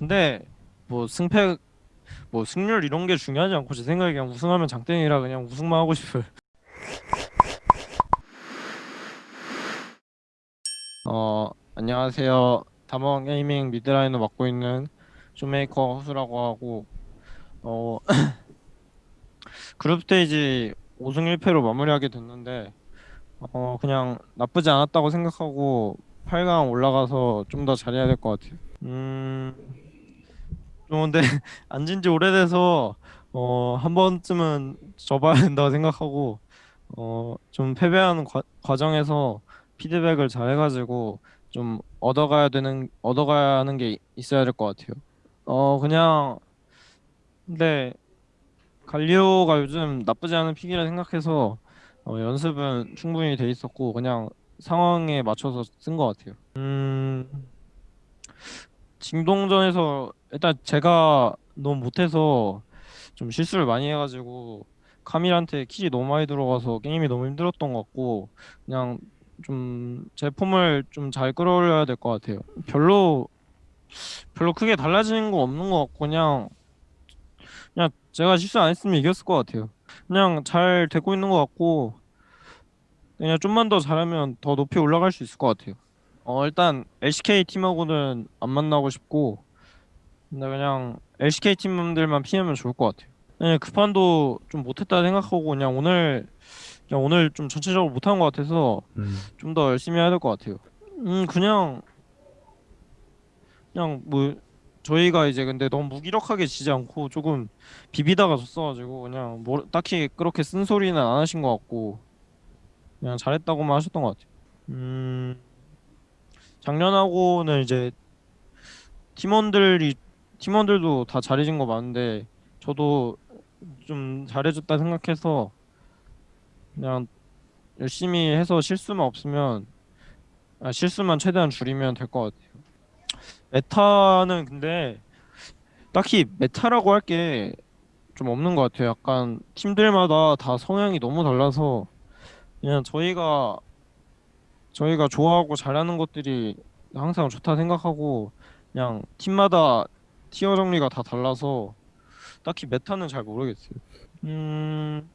근데 뭐 승패 뭐 승률 이런 게 중요하지 않고 제 생각에 그냥 우승하면 장땡이라 그냥 우승만 하고 싶어요. 어 안녕하세요. 담원 게이밍 mid laner 맡고 있는 쇼메이커 허수라고 하고 어 group stage 5승 1패로 마무리하게 됐는데 어 그냥 나쁘지 않았다고 생각하고 8강 올라가서 좀 더 잘해야 될 것 같아요. 음. 좀 근데 안진 지 오래돼서 어 한 번쯤은 져봐야 된다고 생각하고 어 좀 패배하는 과, 과정에서 피드백을 잘 해가지고 좀 얻어가야 되는 얻어가야 하는 게 있어야 될 것 같아요. 어 그냥 근데 갈리오가 요즘 나쁘지 않은 픽이라 생각해서 어, 연습은 충분히 돼 있었고 그냥 상황에 맞춰서 쓴 것 같아요. 음 징동전에서 일단 제가 너무 못해서 좀 실수를 많이 해가지고 카밀한테 킬이 너무 많이 들어가서 게임이 너무 힘들었던 것 같고 그냥 좀 제 폼을 좀 잘 끌어올려야 될 것 같아요. 별로 별로 크게 달라지는 거 없는 것 같고 그냥 그냥 제가 실수 안 했으면 이겼을 것 같아요. 그냥 잘 되고 있는 것 같고 그냥 좀만 더 잘하면 더 높이 올라갈 수 있을 것 같아요. 어 일단 LCK 팀하고는 안 만나고 싶고 근데 그냥 LCK 팀들만 피하면 좋을 것 같아요. 네, 그 판도 좀 못했다 생각하고 그냥 오늘 그냥 오늘 좀 전체적으로 못한 것 같아서 음. 좀더 열심히 해야 될 것 같아요. 음 그냥 그냥 뭐 저희가 이제 근데 너무 무기력하게 지지 않고 조금 비비다가 졌어가지고 그냥 뭐 딱히 그렇게 쓴소리는 안 하신 것 같고 그냥 잘했다고만 하셨던 것 같아요. 음 작년하고는 이제 팀원들이 팀원들도 다 잘해진 거 많은데 저도 좀 잘해줬다 생각해서 그냥 열심히 해서 실수만 없으면 아, 실수만 최대한 줄이면 될 것 같아요. 메타는 근데 딱히 메타라고 할 게 좀 없는 것 같아요. 약간 팀들마다 다 성향이 너무 달라서 그냥 저희가 저희가 좋아하고 잘하는 것들이 항상 좋다 생각하고 그냥 팀마다 티어 정리가 다 달라서 딱히 메타는 잘 모르겠어요. 음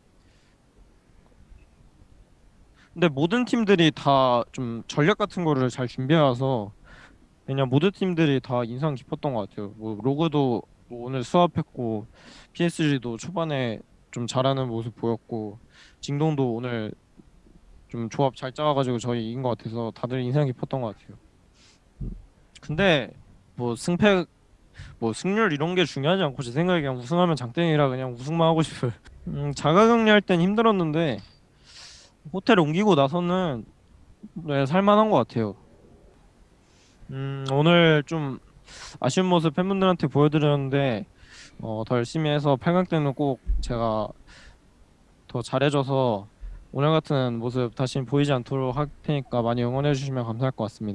근데 모든 팀들이 다 좀 전략 같은 거를 잘 준비해와서 그냥 모든 팀들이 다 인상 깊었던 것 같아요. 뭐 로그도 뭐 오늘 수합했고 PSG도 초반에 좀 잘하는 모습 보였고 징동도 오늘 좀 조합 잘 짜가지고 저희 이긴 것 같아서 다들 인상 깊었던 것 같아요. 근데 뭐 승패 뭐 승률 이런 게 중요하지 않고 제 생각에 그냥 우승하면 장땡이라 그냥 우승만 하고 싶어요. 음, 자가격리할 땐 힘들었는데 호텔 옮기고 나서는 네, 살만한 것 같아요. 음, 오늘 좀 아쉬운 모습 팬분들한테 보여드렸는데 어, 더 열심히 해서 8강 때는 꼭 제가 더 잘해줘서 오늘 같은 모습 다시 보이지 않도록 할 테니까 많이 응원해 주시면 감사할 것 같습니다.